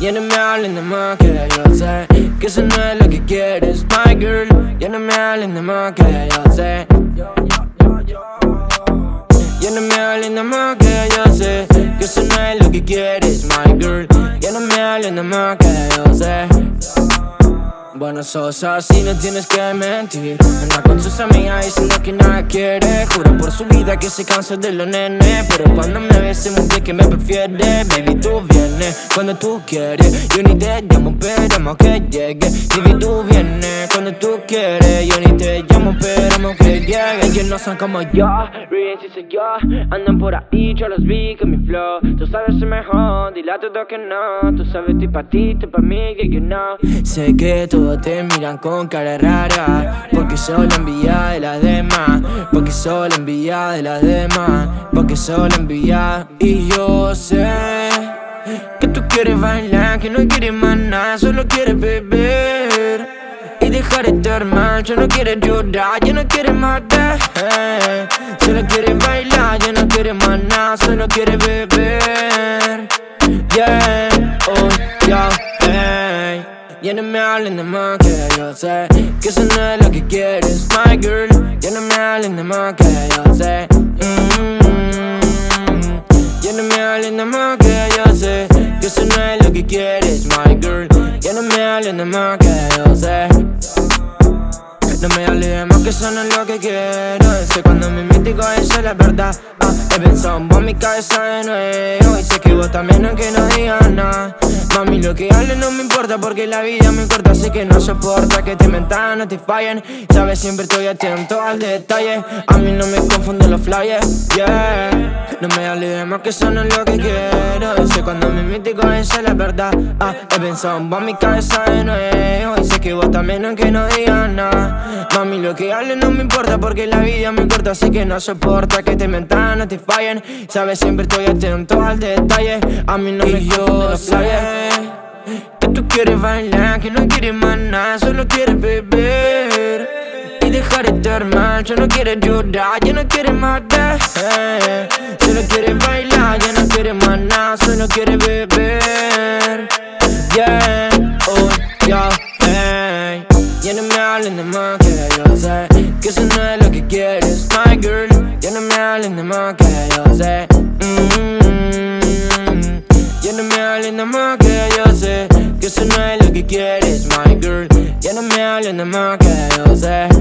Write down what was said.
Ya no me hablen de más que yo sé Que eso no es lo que quieres, my girl. Ya no me hablen de más que yo sé Ya no me hablen de más que yo sé Que eso no es lo que quieres, my girl. Ya no me hablen de más que yo sé bueno, sos así, no tienes que mentir. Anda con sus amigas diciendo que nada quiere. Jura por su vida que se cansa de los nenes Pero cuando me ves se muestra que me prefiere. Baby, tú vienes cuando tú quieres. Yo ni te llamo, esperamos que llegue. Baby, tú vienes cuando tú quieres. Yo ni te llamo, esperamos que llegue. Ellos no son como yo, Riz y soy yo. Andan por ahí, yo los vi con mi flow. Tú sabes ser mejor, dile a todo que no. Tú sabes, estoy pa' ti, estoy pa' mí, que you know Sé que tú te miran con cara rara. Porque soy la envidia de las demás. Porque soy la envidia de las demás. Porque soy la envidia. Y yo sé Que tú quieres bailar Que no quieres más nada Solo quieres beber Y dejar de estar mal. Ya no quieres llorar Ya no quieres matar Solo quieres bailar Ya no quieres más nada Solo quieres beber. Yeah, ya no me hablen de más que yo sé Que eso no es lo que quieres, my girl. Ya no me hablen de más que yo sé. Mm-hmm. Ya no me hablen de más que yo sé Que eso no es lo que quieres, my girl. Ya no me hablen de más que yo sé. No me hables más que eso no es lo que quiero. Sé cuando me mítico eso es la verdad. Ah, He pensado en mi cabeza de nuevo. Y sé que vos también aunque no digas nada. Mami lo que hables no me importa porque la vida me corta Sé que no soporta que te mentan, no te fallen. Sabes siempre estoy atento al detalle. A mí no me confunden los flyers, yeah. No me hables más que eso no es lo que quiero mítico eso es la verdad. Ah, He pensado en mi cabeza de nuevo. Y sé que vos también aunque no digas nada. Mami, lo que hable no me importa porque la vida me corta Así que no soporta que te mentan, no te fallen. Sabes, siempre estoy atento al detalle. A mí no me yo sé Que tú quieres bailar, que no quieres más nada Solo quieres beber. y dejar estar mal Ya no quiere llorar, ya no quiere matar eh. Solo quiere bailar, ya no quiere más nada Solo quiere beber. Yeah, oh, yeah, hey. Ya no me hablen de más que yo sé Que eso no es lo que quieres, my girl. Ya no me hablen de más que yo sé mm. -hmm. Ya no me hablen de más que yo sé Que eso no es lo que quieres, my girl. Ya no me hablen de más que yo sé.